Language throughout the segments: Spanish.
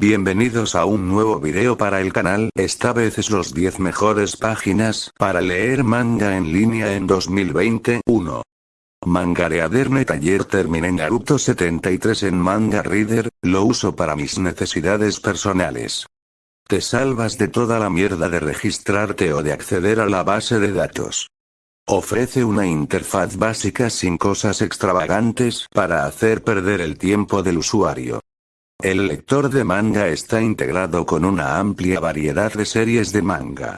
Bienvenidos a un nuevo video para el canal, esta vez es los 10 mejores páginas para leer manga en línea en 2020. 1. Mangareadernet ayer terminé Naruto 73 en Manga Reader, lo uso para mis necesidades personales. Te salvas de toda la mierda de registrarte o de acceder a la base de datos. Ofrece una interfaz básica sin cosas extravagantes para hacer perder el tiempo del usuario. El lector de manga está integrado con una amplia variedad de series de manga.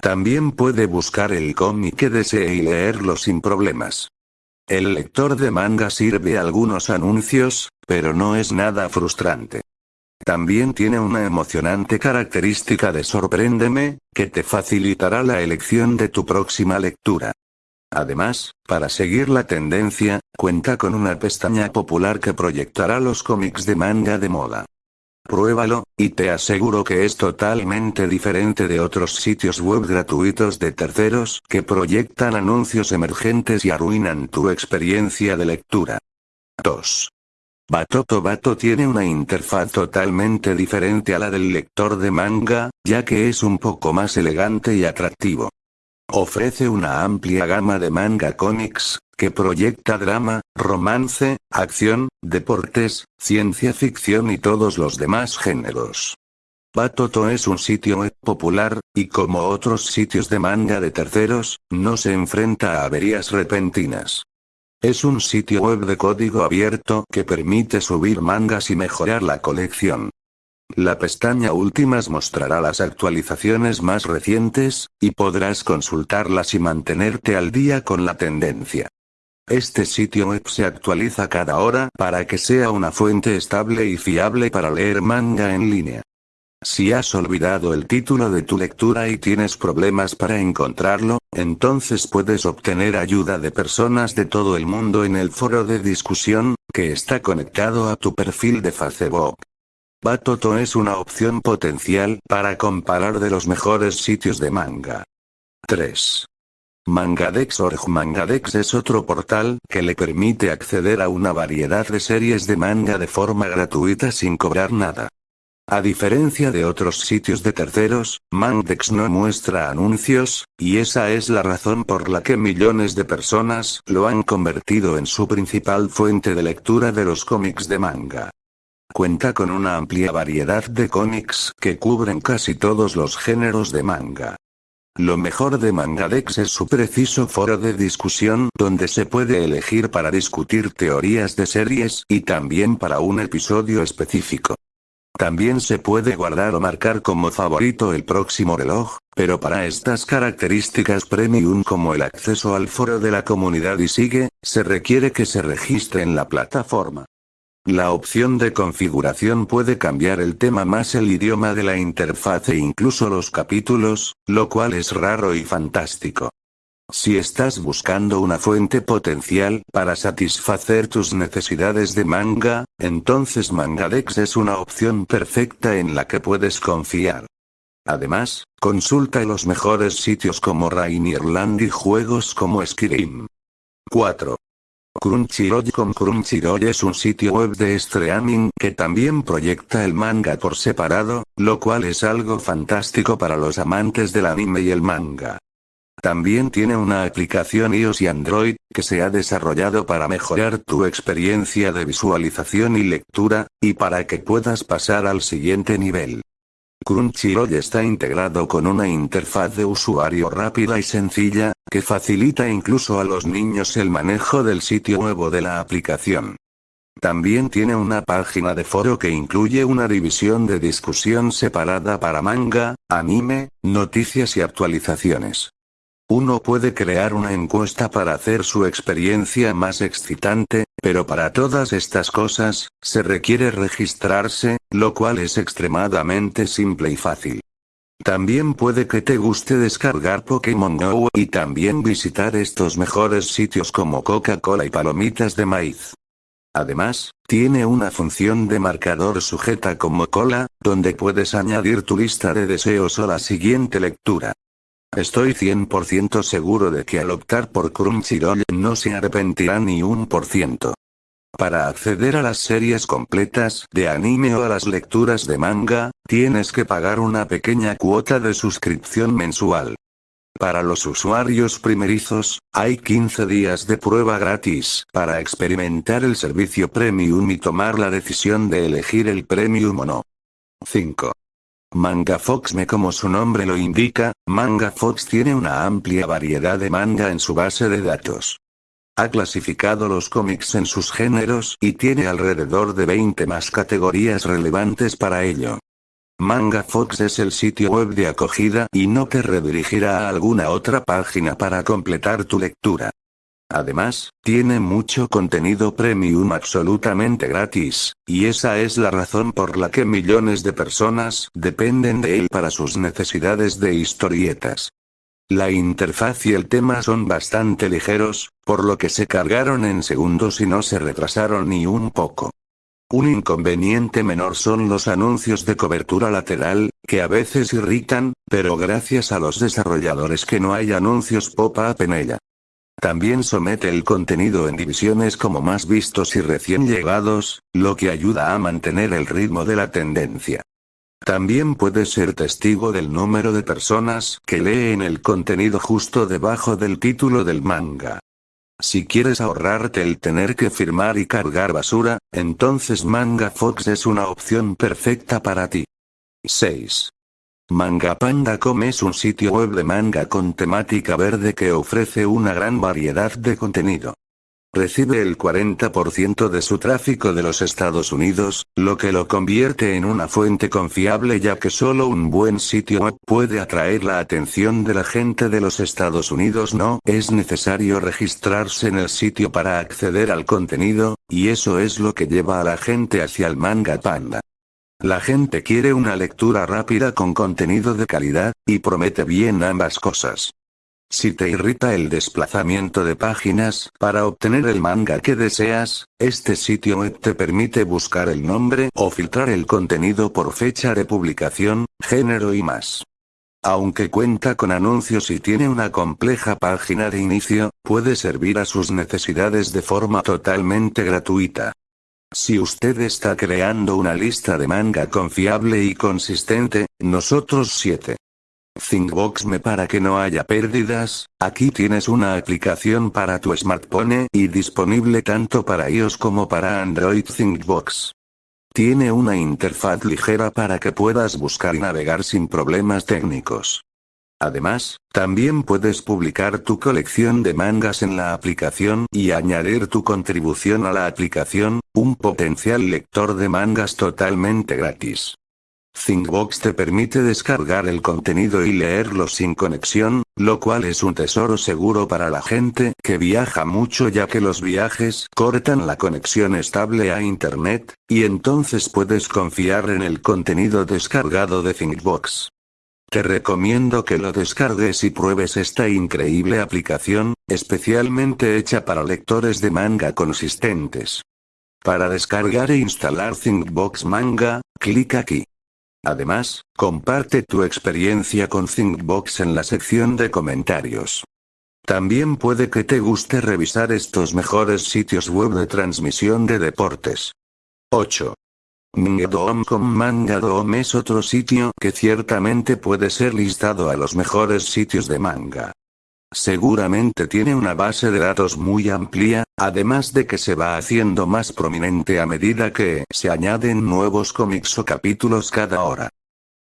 También puede buscar el cómic que desee y leerlo sin problemas. El lector de manga sirve algunos anuncios, pero no es nada frustrante. También tiene una emocionante característica de sorpréndeme, que te facilitará la elección de tu próxima lectura. Además, para seguir la tendencia, cuenta con una pestaña popular que proyectará los cómics de manga de moda. Pruébalo, y te aseguro que es totalmente diferente de otros sitios web gratuitos de terceros que proyectan anuncios emergentes y arruinan tu experiencia de lectura. 2. Batoto Bato tiene una interfaz totalmente diferente a la del lector de manga, ya que es un poco más elegante y atractivo. Ofrece una amplia gama de manga cómics, que proyecta drama, romance, acción, deportes, ciencia ficción y todos los demás géneros. Batoto es un sitio web popular, y como otros sitios de manga de terceros, no se enfrenta a averías repentinas. Es un sitio web de código abierto que permite subir mangas y mejorar la colección. La pestaña Últimas mostrará las actualizaciones más recientes, y podrás consultarlas y mantenerte al día con la tendencia. Este sitio web se actualiza cada hora para que sea una fuente estable y fiable para leer manga en línea. Si has olvidado el título de tu lectura y tienes problemas para encontrarlo, entonces puedes obtener ayuda de personas de todo el mundo en el foro de discusión, que está conectado a tu perfil de Facebook. Batoto es una opción potencial para comparar de los mejores sitios de manga. 3. Mangadex.org Mangadex es otro portal que le permite acceder a una variedad de series de manga de forma gratuita sin cobrar nada. A diferencia de otros sitios de terceros, Mangadex no muestra anuncios, y esa es la razón por la que millones de personas lo han convertido en su principal fuente de lectura de los cómics de manga. Cuenta con una amplia variedad de cómics que cubren casi todos los géneros de manga. Lo mejor de Mangadex es su preciso foro de discusión donde se puede elegir para discutir teorías de series y también para un episodio específico. También se puede guardar o marcar como favorito el próximo reloj, pero para estas características premium como el acceso al foro de la comunidad y sigue, se requiere que se registre en la plataforma. La opción de configuración puede cambiar el tema más el idioma de la interfaz e incluso los capítulos, lo cual es raro y fantástico. Si estás buscando una fuente potencial para satisfacer tus necesidades de manga, entonces Mangadex es una opción perfecta en la que puedes confiar. Además, consulta los mejores sitios como Rainierland y juegos como Skyrim. 4. Crunchyroll Crunchyroll es un sitio web de streaming que también proyecta el manga por separado, lo cual es algo fantástico para los amantes del anime y el manga. También tiene una aplicación iOS y Android, que se ha desarrollado para mejorar tu experiencia de visualización y lectura, y para que puedas pasar al siguiente nivel. Crunchyroll está integrado con una interfaz de usuario rápida y sencilla, que facilita incluso a los niños el manejo del sitio nuevo de la aplicación. También tiene una página de foro que incluye una división de discusión separada para manga, anime, noticias y actualizaciones. Uno puede crear una encuesta para hacer su experiencia más excitante, pero para todas estas cosas, se requiere registrarse, lo cual es extremadamente simple y fácil. También puede que te guste descargar Pokémon Go y también visitar estos mejores sitios como Coca-Cola y palomitas de maíz. Además, tiene una función de marcador sujeta como cola, donde puedes añadir tu lista de deseos o la siguiente lectura. Estoy 100% seguro de que al optar por Crunchyroll no se arrepentirá ni un por ciento. Para acceder a las series completas de anime o a las lecturas de manga, tienes que pagar una pequeña cuota de suscripción mensual. Para los usuarios primerizos, hay 15 días de prueba gratis para experimentar el servicio Premium y tomar la decisión de elegir el Premium o no. 5. Manga me como su nombre lo indica, Manga Fox tiene una amplia variedad de manga en su base de datos. Ha clasificado los cómics en sus géneros y tiene alrededor de 20 más categorías relevantes para ello. Manga Fox es el sitio web de acogida y no te redirigirá a alguna otra página para completar tu lectura. Además, tiene mucho contenido premium absolutamente gratis, y esa es la razón por la que millones de personas dependen de él para sus necesidades de historietas. La interfaz y el tema son bastante ligeros, por lo que se cargaron en segundos y no se retrasaron ni un poco. Un inconveniente menor son los anuncios de cobertura lateral, que a veces irritan, pero gracias a los desarrolladores que no hay anuncios pop-up en ella. También somete el contenido en divisiones como más vistos y recién llegados, lo que ayuda a mantener el ritmo de la tendencia. También puedes ser testigo del número de personas que leen el contenido justo debajo del título del manga. Si quieres ahorrarte el tener que firmar y cargar basura, entonces Manga Fox es una opción perfecta para ti. 6. Mangapanda.com es un sitio web de manga con temática verde que ofrece una gran variedad de contenido. Recibe el 40% de su tráfico de los Estados Unidos, lo que lo convierte en una fuente confiable ya que solo un buen sitio web puede atraer la atención de la gente de los Estados Unidos. No es necesario registrarse en el sitio para acceder al contenido, y eso es lo que lleva a la gente hacia el manga panda. La gente quiere una lectura rápida con contenido de calidad, y promete bien ambas cosas. Si te irrita el desplazamiento de páginas para obtener el manga que deseas, este sitio web te permite buscar el nombre o filtrar el contenido por fecha de publicación, género y más. Aunque cuenta con anuncios y tiene una compleja página de inicio, puede servir a sus necesidades de forma totalmente gratuita. Si usted está creando una lista de manga confiable y consistente, nosotros 7. ThinkBox me para que no haya pérdidas, aquí tienes una aplicación para tu smartphone y disponible tanto para iOS como para Android ThinkBox. Tiene una interfaz ligera para que puedas buscar y navegar sin problemas técnicos. Además, también puedes publicar tu colección de mangas en la aplicación y añadir tu contribución a la aplicación, un potencial lector de mangas totalmente gratis. ThinkBox te permite descargar el contenido y leerlo sin conexión, lo cual es un tesoro seguro para la gente que viaja mucho ya que los viajes cortan la conexión estable a Internet, y entonces puedes confiar en el contenido descargado de ThinkBox. Te recomiendo que lo descargues y pruebes esta increíble aplicación, especialmente hecha para lectores de manga consistentes. Para descargar e instalar ThinkBox Manga, clic aquí. Además, comparte tu experiencia con ThinkBox en la sección de comentarios. También puede que te guste revisar estos mejores sitios web de transmisión de deportes. 8. Mangadom.com Mangadom es otro sitio que ciertamente puede ser listado a los mejores sitios de manga. Seguramente tiene una base de datos muy amplia, además de que se va haciendo más prominente a medida que se añaden nuevos cómics o capítulos cada hora.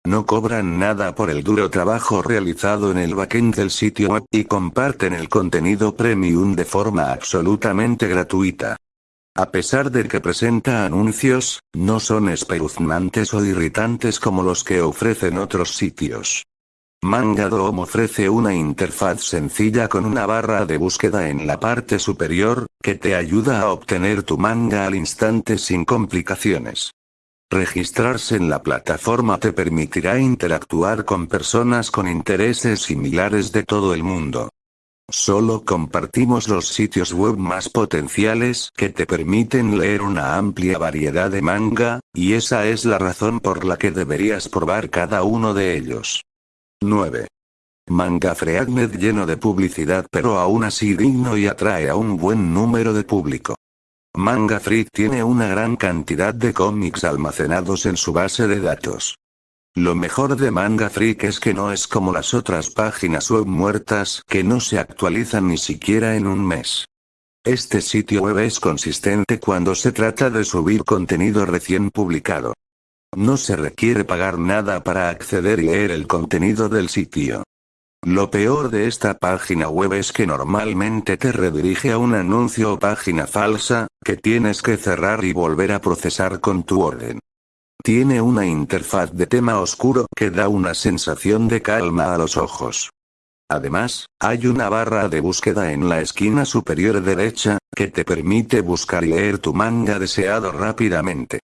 No cobran nada por el duro trabajo realizado en el backend del sitio web y comparten el contenido premium de forma absolutamente gratuita. A pesar de que presenta anuncios, no son espeluznantes o irritantes como los que ofrecen otros sitios. Mangadom ofrece una interfaz sencilla con una barra de búsqueda en la parte superior, que te ayuda a obtener tu manga al instante sin complicaciones. Registrarse en la plataforma te permitirá interactuar con personas con intereses similares de todo el mundo. Solo compartimos los sitios web más potenciales que te permiten leer una amplia variedad de manga, y esa es la razón por la que deberías probar cada uno de ellos. 9. Manga Freaknet lleno de publicidad pero aún así digno y atrae a un buen número de público. Manga Freak tiene una gran cantidad de cómics almacenados en su base de datos. Lo mejor de Manga Freak es que no es como las otras páginas web muertas que no se actualizan ni siquiera en un mes. Este sitio web es consistente cuando se trata de subir contenido recién publicado. No se requiere pagar nada para acceder y leer el contenido del sitio. Lo peor de esta página web es que normalmente te redirige a un anuncio o página falsa, que tienes que cerrar y volver a procesar con tu orden. Tiene una interfaz de tema oscuro que da una sensación de calma a los ojos. Además, hay una barra de búsqueda en la esquina superior derecha, que te permite buscar y leer tu manga deseado rápidamente.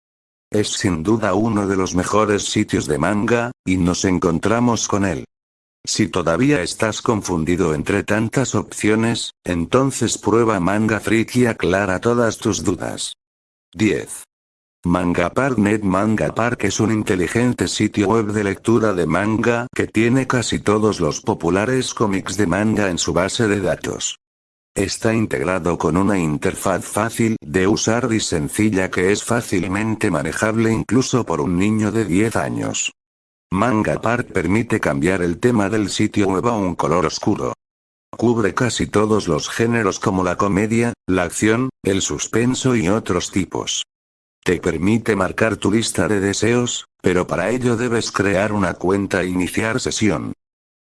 Es sin duda uno de los mejores sitios de manga, y nos encontramos con él. Si todavía estás confundido entre tantas opciones, entonces prueba Manga Freak y aclara todas tus dudas. 10. MangaPark.net Manga Park es un inteligente sitio web de lectura de manga que tiene casi todos los populares cómics de manga en su base de datos. Está integrado con una interfaz fácil de usar y sencilla que es fácilmente manejable incluso por un niño de 10 años. Manga Park permite cambiar el tema del sitio web a un color oscuro. Cubre casi todos los géneros como la comedia, la acción, el suspenso y otros tipos. Te permite marcar tu lista de deseos, pero para ello debes crear una cuenta e iniciar sesión.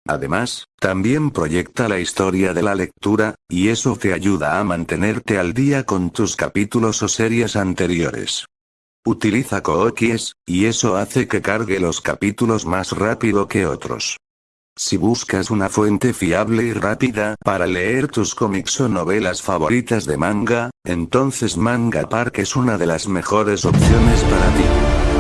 Además, también proyecta la historia de la lectura, y eso te ayuda a mantenerte al día con tus capítulos o series anteriores. Utiliza Kookies, y eso hace que cargue los capítulos más rápido que otros. Si buscas una fuente fiable y rápida para leer tus cómics o novelas favoritas de manga, entonces Manga Park es una de las mejores opciones para ti.